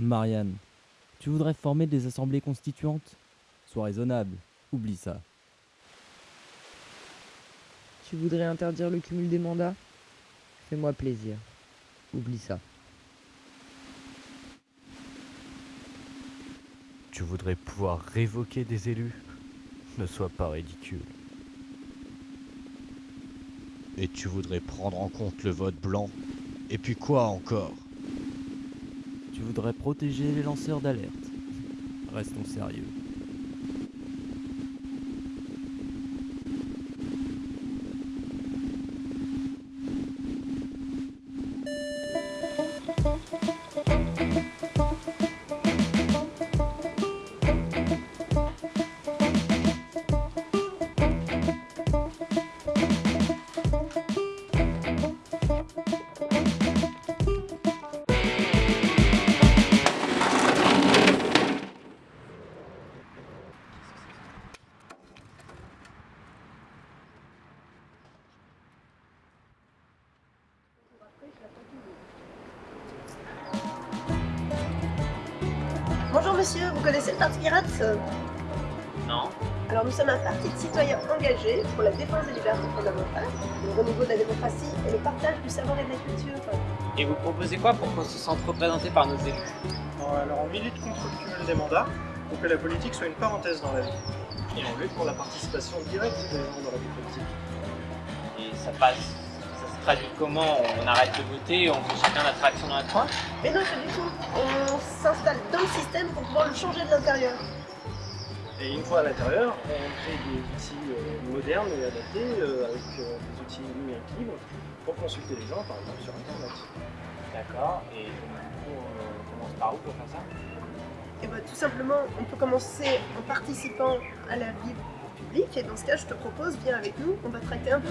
Marianne, tu voudrais former des assemblées constituantes? Sois raisonnable, oublie ça. Tu voudrais interdire le cumul des mandats? Fais-moi plaisir. Oublie ça. Tu voudrais pouvoir révoquer des élus? Ne sois pas ridicule. Et tu voudrais prendre en compte le vote blanc? Et puis quoi encore? Tu voudrais protéger les lanceurs d'alerte. Restons sérieux. Bonjour monsieur, vous connaissez le Parti Pirate Non. Alors nous sommes un parti de citoyens engagés pour la défense des libertés fondamentales, le renouveau de la démocratie et le partage du savoir et de la culture. Et vous proposez quoi pour qu'on se sente représenté par nos élus? Bon, alors on milite contre le cumul des mandats pour que la politique soit une parenthèse dans la vie. Et on lutte pour la participation directe des gens dans la vie politique. Et ça passe, traduit comment On arrête de voter, on fait chacun notre action dans notre coin Mais non, pas du tout. On s'installe dans le système pour pouvoir le changer de l'intérieur. Et une fois à l'intérieur, on crée des outils euh, modernes et adaptés euh, avec euh, des outils numériques libres pour consulter les gens, par exemple sur Internet. D'accord. Et du coup, on commence par où pour faire ça? Et bah tout simplement, on peut commencer en participant à la vie publique. Et dans ce cas, je te propose, viens avec nous, on va traiter un peu.